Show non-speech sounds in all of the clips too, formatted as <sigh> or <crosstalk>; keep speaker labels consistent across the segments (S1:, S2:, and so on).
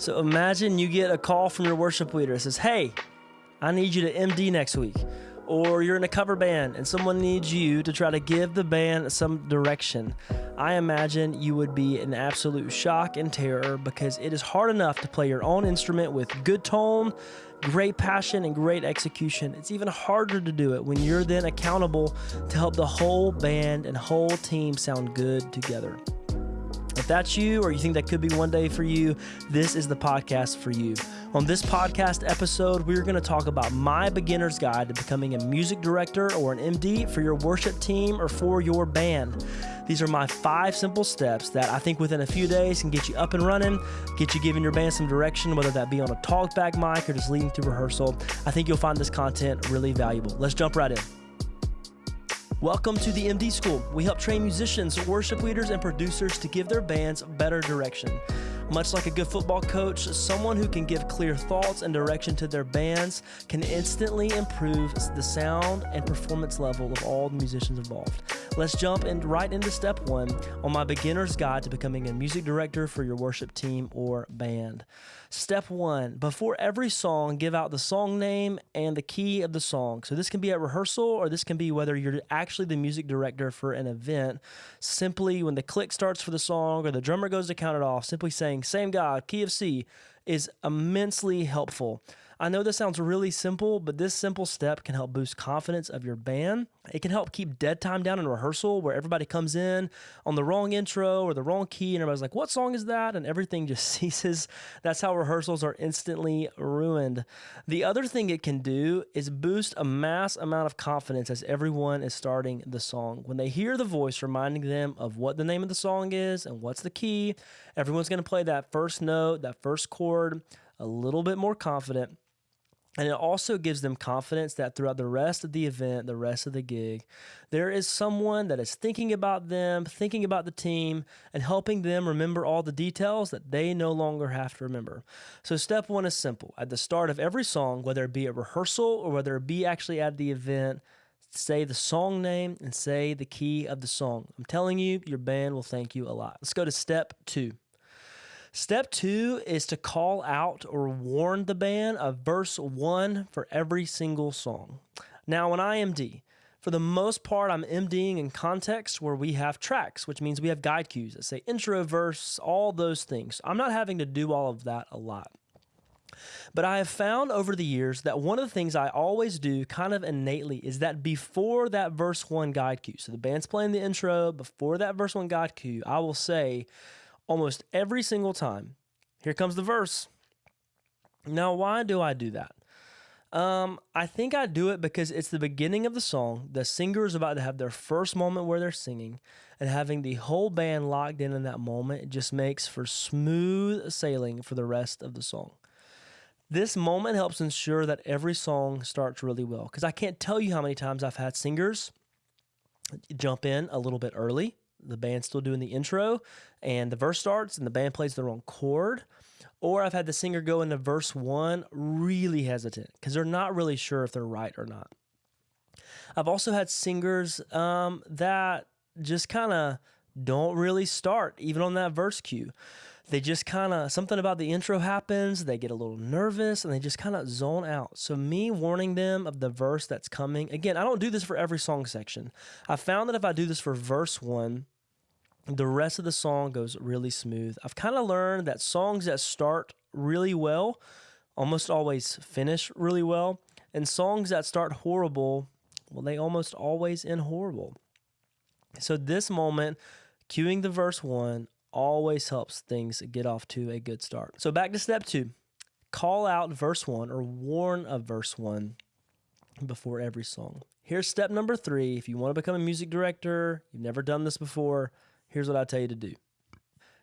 S1: So imagine you get a call from your worship leader that says, Hey, I need you to MD next week. Or you're in a cover band and someone needs you to try to give the band some direction. I imagine you would be in absolute shock and terror because it is hard enough to play your own instrument with good tone, great passion, and great execution. It's even harder to do it when you're then accountable to help the whole band and whole team sound good together. That's you or you think that could be one day for you, this is the podcast for you. On this podcast episode, we're going to talk about my beginner's guide to becoming a music director or an MD for your worship team or for your band. These are my five simple steps that I think within a few days can get you up and running, get you giving your band some direction, whether that be on a talkback mic or just leading through rehearsal. I think you'll find this content really valuable. Let's jump right in. Welcome to the MD School. We help train musicians, worship leaders, and producers to give their bands better direction. Much like a good football coach, someone who can give clear thoughts and direction to their bands can instantly improve the sound and performance level of all the musicians involved. Let's jump in right into step one on my beginner's guide to becoming a music director for your worship team or band. Step one before every song, give out the song name and the key of the song. So, this can be at rehearsal or this can be whether you're actually the music director for an event. Simply, when the click starts for the song or the drummer goes to count it off, simply saying, Same God, key of C, is immensely helpful. I know this sounds really simple, but this simple step can help boost confidence of your band. It can help keep dead time down in rehearsal where everybody comes in on the wrong intro or the wrong key and everybody's like, what song is that? And everything just <laughs> ceases. That's how rehearsals are instantly ruined. The other thing it can do is boost a mass amount of confidence as everyone is starting the song. When they hear the voice reminding them of what the name of the song is and what's the key, everyone's going to play that first note, that first chord a little bit more confident and it also gives them confidence that throughout the rest of the event, the rest of the gig, there is someone that is thinking about them, thinking about the team, and helping them remember all the details that they no longer have to remember. So, step one is simple. At the start of every song, whether it be a rehearsal or whether it be actually at the event, say the song name and say the key of the song. I'm telling you, your band will thank you a lot. Let's go to step two. Step two is to call out or warn the band of verse one for every single song. Now, when I MD, for the most part, I'm MDing in context where we have tracks, which means we have guide cues that say intro, verse, all those things. I'm not having to do all of that a lot. But I have found over the years that one of the things I always do kind of innately is that before that verse one guide cue, so the band's playing the intro, before that verse one guide cue, I will say, almost every single time. Here comes the verse. Now, why do I do that? Um, I think I do it because it's the beginning of the song. The singer is about to have their first moment where they're singing, and having the whole band locked in in that moment just makes for smooth sailing for the rest of the song. This moment helps ensure that every song starts really well because I can't tell you how many times I've had singers jump in a little bit early the band's still doing the intro and the verse starts and the band plays the wrong chord. Or I've had the singer go into verse one really hesitant because they're not really sure if they're right or not. I've also had singers um, that just kind of don't really start, even on that verse cue. They just kind of, something about the intro happens, they get a little nervous, and they just kind of zone out. So, me warning them of the verse that's coming, again, I don't do this for every song section. I found that if I do this for verse one, the rest of the song goes really smooth. I've kind of learned that songs that start really well almost always finish really well, and songs that start horrible, well, they almost always end horrible. So, this moment, cueing the verse one, always helps things get off to a good start. So, back to step two call out verse one or warn of verse one before every song. Here's step number three. If you want to become a music director, you've never done this before, here's what I tell you to do.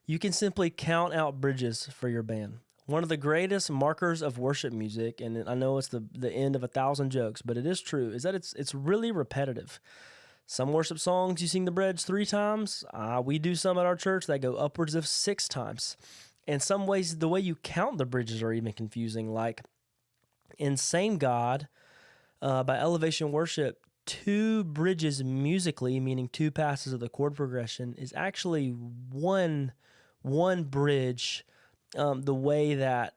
S1: You can simply count out bridges for your band. One of the greatest markers of worship music, and I know it's the, the end of a thousand jokes, but it is true, is that it's it's really repetitive. Some worship songs you sing the bridge three times. Uh, we do some at our church that go upwards of six times. In some ways, the way you count the bridges are even confusing. Like in Same God uh, by Elevation Worship, two bridges musically, meaning two passes of the chord progression, is actually one one bridge um, the way that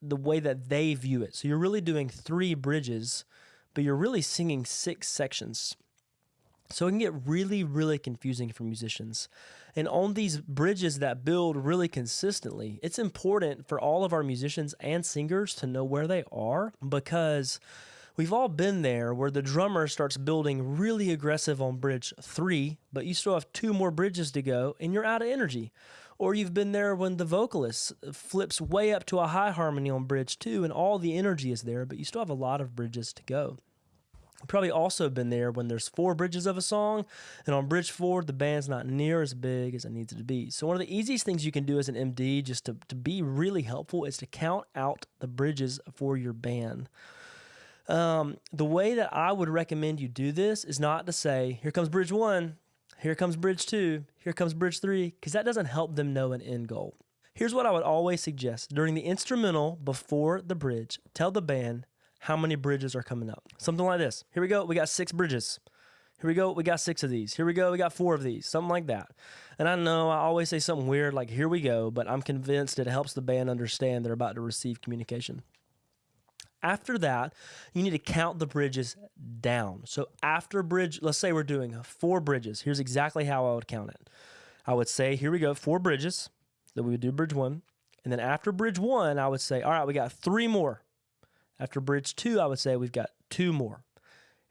S1: the way that they view it. So you're really doing three bridges, but you're really singing six sections. So it can get really, really confusing for musicians. And on these bridges that build really consistently, it's important for all of our musicians and singers to know where they are because we've all been there where the drummer starts building really aggressive on bridge three, but you still have two more bridges to go and you're out of energy. Or you've been there when the vocalist flips way up to a high harmony on bridge two and all the energy is there, but you still have a lot of bridges to go. Probably also been there when there's four bridges of a song, and on bridge four, the band's not near as big as it needs to be. So, one of the easiest things you can do as an MD, just to, to be really helpful, is to count out the bridges for your band. Um, the way that I would recommend you do this is not to say, here comes bridge one, here comes bridge two, here comes bridge three, because that doesn't help them know an end goal. Here's what I would always suggest during the instrumental before the bridge tell the band how many bridges are coming up. Something like this. Here we go, we got six bridges. Here we go, we got six of these. Here we go, we got four of these. Something like that. And I know I always say something weird like, here we go, but I'm convinced it helps the band understand they're about to receive communication. After that, you need to count the bridges down. So after bridge, let's say we're doing four bridges. Here's exactly how I would count it. I would say, here we go, four bridges. So we would do bridge one. And then after bridge one, I would say, all right, we got three more. After bridge two, I would say we've got two more.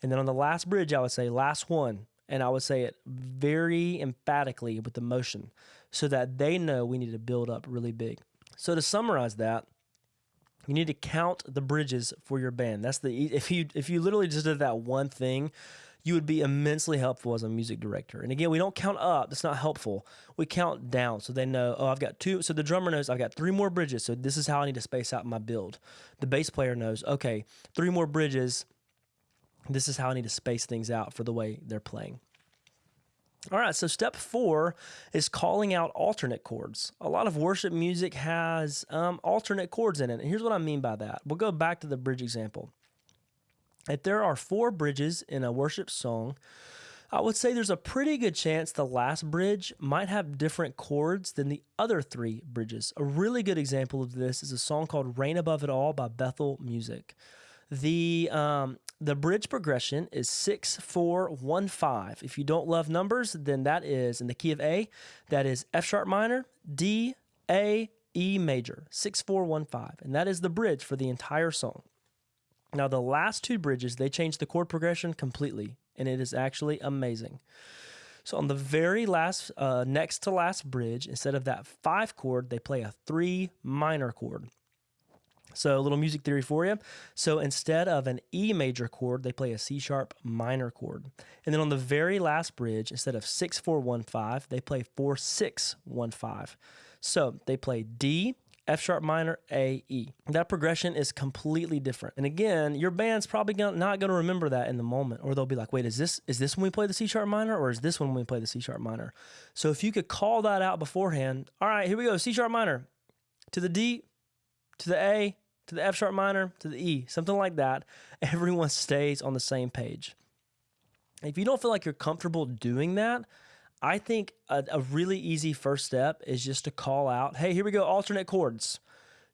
S1: And then on the last bridge, I would say last one. And I would say it very emphatically with the motion so that they know we need to build up really big. So to summarize that, you need to count the bridges for your band. That's the if you if you literally just did that one thing, you would be immensely helpful as a music director. And again, we don't count up. That's not helpful. We count down so they know, oh, I've got two. So the drummer knows I've got three more bridges. So this is how I need to space out my build. The bass player knows, okay, three more bridges. This is how I need to space things out for the way they're playing. All right, so step four is calling out alternate chords. A lot of worship music has um, alternate chords in it. And here's what I mean by that. We'll go back to the bridge example. If there are four bridges in a worship song, I would say there's a pretty good chance the last bridge might have different chords than the other three bridges. A really good example of this is a song called Reign Above It All by Bethel Music. The um, the bridge progression is 6 4 1 5. If you don't love numbers, then that is in the key of A, that is F sharp minor, D, A, E major, 6 4 1 5. And that is the bridge for the entire song. Now, the last two bridges, they changed the chord progression completely, and it is actually amazing. So, on the very last, uh, next to last bridge, instead of that five chord, they play a three minor chord. So, a little music theory for you. So, instead of an E major chord, they play a C sharp minor chord. And then on the very last bridge, instead of 6 4 1 5, they play 4 6 1 5. So, they play D, F sharp minor, A, E. That progression is completely different. And again, your band's probably not going to remember that in the moment, or they'll be like, wait, is this, is this when we play the C sharp minor, or is this when we play the C sharp minor? So, if you could call that out beforehand, all right, here we go, C sharp minor to the D, to the A, to the F sharp minor, to the E, something like that. <laughs> Everyone stays on the same page. If you don't feel like you're comfortable doing that, I think a, a, really easy first step is just to call out, hey, here we go, alternate chords.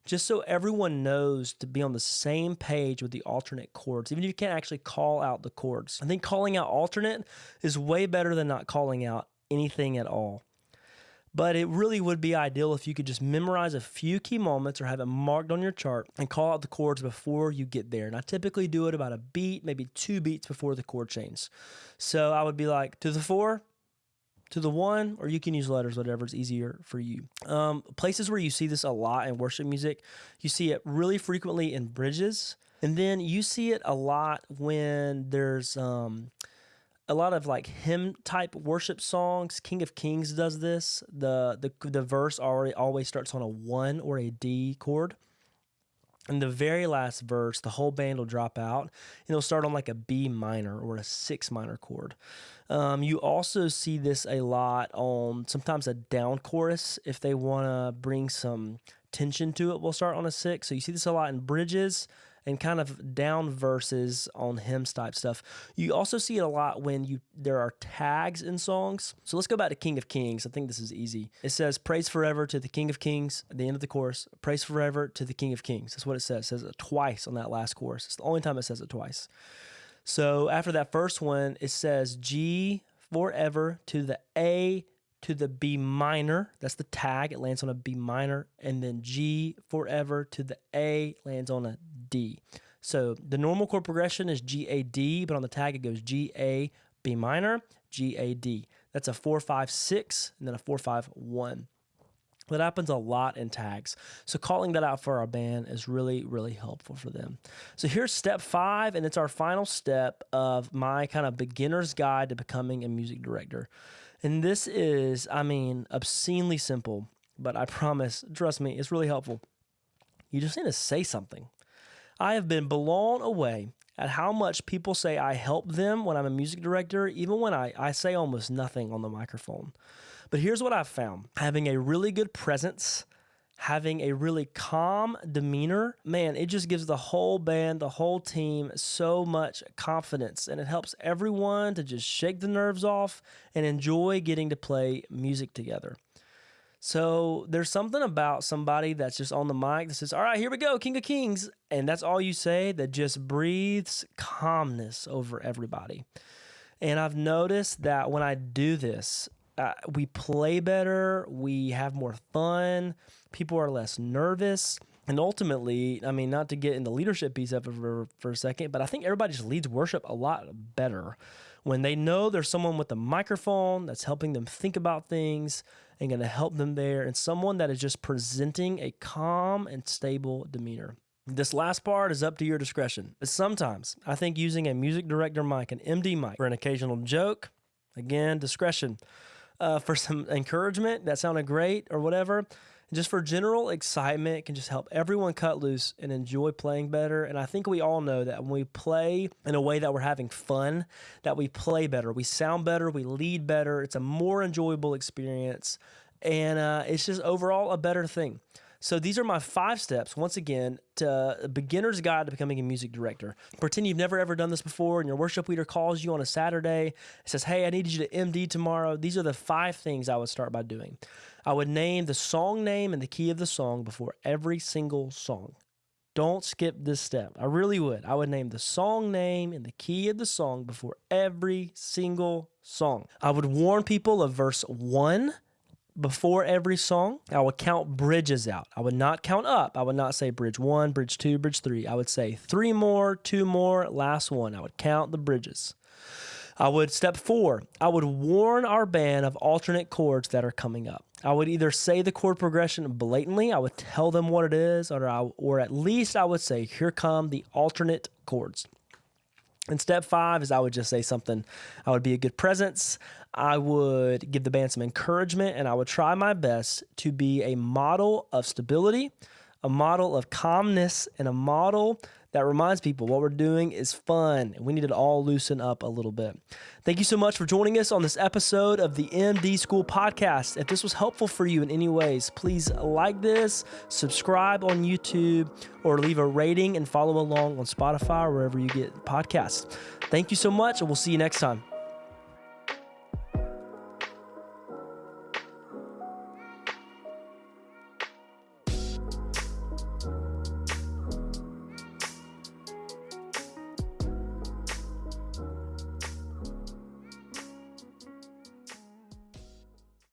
S1: Just so everyone knows to be on the same page with the alternate chords, even if you can't actually call out the chords. I think calling out alternate is way better than not calling out anything at all. But it really would be ideal if you could just memorize a few key moments or have it marked on your chart and call out the chords before you get there. And I typically do it about a beat, maybe two beats before the chord change. So I would be like, to the four, to the one, or you can use letters, whatever is easier for you. Um, places where you see this a lot in worship music, you see it really frequently in bridges. And then you see it a lot when there's um, a lot of like hymn type worship songs. King of Kings does this. The the the verse already always starts on a one or a D chord. In the very last verse, the whole band will drop out and it'll start on like a B minor or a six minor chord. Um, you also see this a lot on sometimes a down chorus if they want to bring some tension to it. We'll start on a six. So you see this a lot in bridges and kind of down verses on hymns type stuff. You also see it a lot when you there are tags in songs. So let's go back to King of Kings. I think this is easy. It says praise forever to the King of Kings at the end of the chorus. Praise forever to the King of Kings. That's what it says. It says it twice on that last chorus. It's the only time it says it twice. So after that first one, it says G forever to the A to the B minor. That's the tag. It lands on a B minor. And then G forever to the A lands on a D. So the normal chord progression is G A D, but on the tag it goes G A B minor, G A D. That's a 4 5 6 and then a 4 5 1. That happens a lot in tags. So calling that out for our band is really, really helpful for them. So here's step five, and it's our final step of my kind of beginner's guide to becoming a music director. And this is, I mean, obscenely simple, but I promise, trust me, it's really helpful. You just need to say something. I have been blown away at how much people say I help them when I'm a music director, even when I, I say almost nothing on the microphone. But here's what I've found having a really good presence, having a really calm demeanor, man, it just gives the whole band, the whole team so much confidence. And it helps everyone to just shake the nerves off and enjoy getting to play music together. So there's something about somebody that's just on the mic that says, All right, here we go, King of Kings. And that's all you say that just breathes calmness over everybody. And I've noticed that when I do this, uh, we play better, we have more fun, people are less nervous. And ultimately, I mean, not to get in the leadership piece of it for, for a second, but I think everybody just leads worship a lot better when they know there's someone with a microphone that's helping them think about things and going to help them there, and someone that is just presenting a calm and stable demeanor. This last part is up to your discretion. But sometimes I think using a music director mic, an MD mic, for an occasional joke, again, discretion uh, for some encouragement that sounded great or whatever. Just for general excitement, can just help everyone cut loose and enjoy playing better. And I think we all know that when we play in a way that we're having fun, that we play better, we sound better, we lead better. It's a more enjoyable experience, and uh, it's just overall a better thing. So these are my five steps, once again, to a beginner's guide to becoming a music director. Pretend you've never ever done this before and your worship leader calls you on a Saturday, says, Hey, I need you to MD tomorrow. These are the five things I would start by doing. I would name the song name and the key of the song before every single song. Don't skip this step. I really would. I would name the song name and the key of the song before every single song. I would warn people of verse 1 before every song, I would count bridges out. I would not count up. I would not say bridge one, bridge two, bridge three. I would say three more, two more, last one. I would count the bridges. I would step four, I would warn our band of alternate chords that are coming up. I would either say the chord progression blatantly, I would tell them what it is, or, I, or at least I would say, here come the alternate chords. And step five is I would just say something. I would be a good presence. I would give the band some encouragement, and I would try my best to be a model of stability, a model of calmness, and a model that reminds people what we're doing is fun and we need to all loosen up a little bit. Thank you so much for joining us on this episode of the MD School podcast. If this was helpful for you in any ways, please like this, subscribe on YouTube, or leave a rating and follow along on Spotify or wherever you get podcasts. Thank you so much, and we'll see you next time.